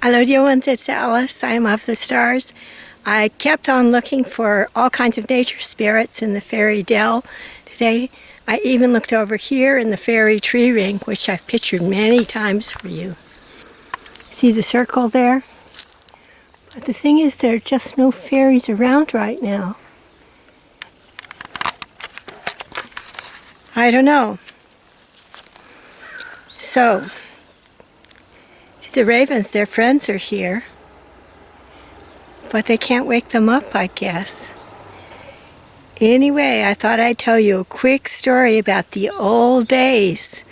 Hello dear ones, it's Alice. I am of the stars. I kept on looking for all kinds of nature spirits in the fairy dell. Today I even looked over here in the fairy tree ring, which I've pictured many times for you. See the circle there? But the thing is there are just no fairies around right now. I don't know. So, the ravens, their friends are here. But they can't wake them up, I guess. Anyway, I thought I'd tell you a quick story about the old days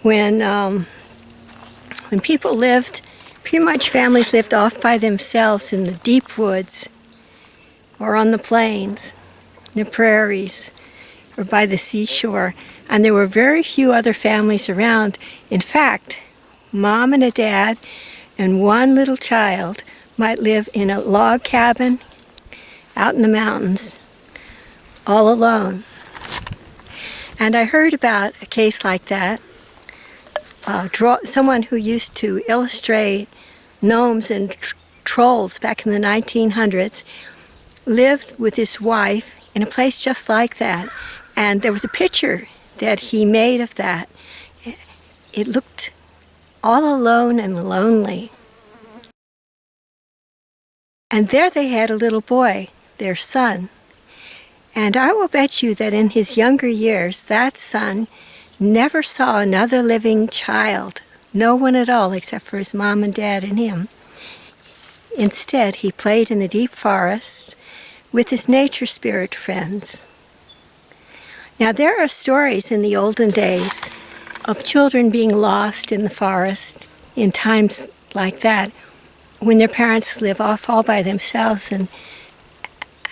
when, um, when people lived, pretty much families lived off by themselves in the deep woods or on the plains, the prairies, or by the seashore. And there were very few other families around. In fact, mom and a dad and one little child might live in a log cabin out in the mountains all alone. And I heard about a case like that. Uh, draw, someone who used to illustrate gnomes and tr trolls back in the 1900s lived with his wife in a place just like that. And there was a picture that he made of that. It looked all alone and lonely. And there they had a little boy, their son. And I will bet you that in his younger years, that son never saw another living child, no one at all except for his mom and dad and him. Instead, he played in the deep forests with his nature spirit friends. Now, there are stories in the olden days of children being lost in the forest in times like that when their parents live off all by themselves and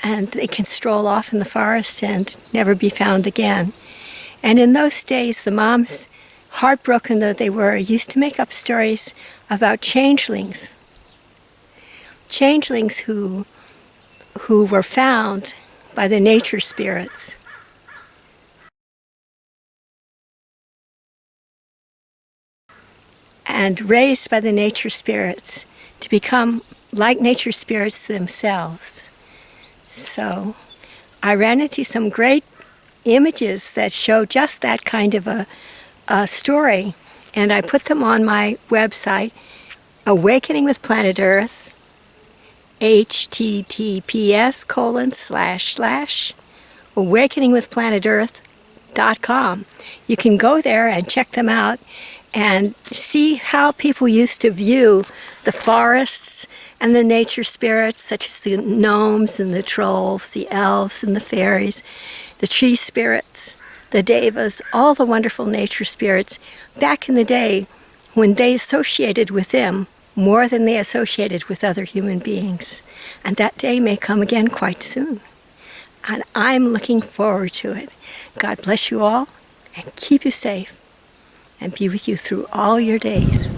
and they can stroll off in the forest and never be found again. And in those days, the moms, heartbroken though they were, used to make up stories about changelings. Changelings who, who were found by the nature spirits. And raised by the nature spirits to become like nature spirits themselves. So I ran into some great images that show just that kind of a, a story and I put them on my website Awakening with Planet Earth https colon slash slash awakeningwithplanetearth.com. You can go there and check them out and see how people used to view the forests and the nature spirits, such as the gnomes and the trolls, the elves and the fairies, the tree spirits, the devas, all the wonderful nature spirits back in the day when they associated with them more than they associated with other human beings. And that day may come again quite soon. And I'm looking forward to it. God bless you all and keep you safe and be with you through all your days.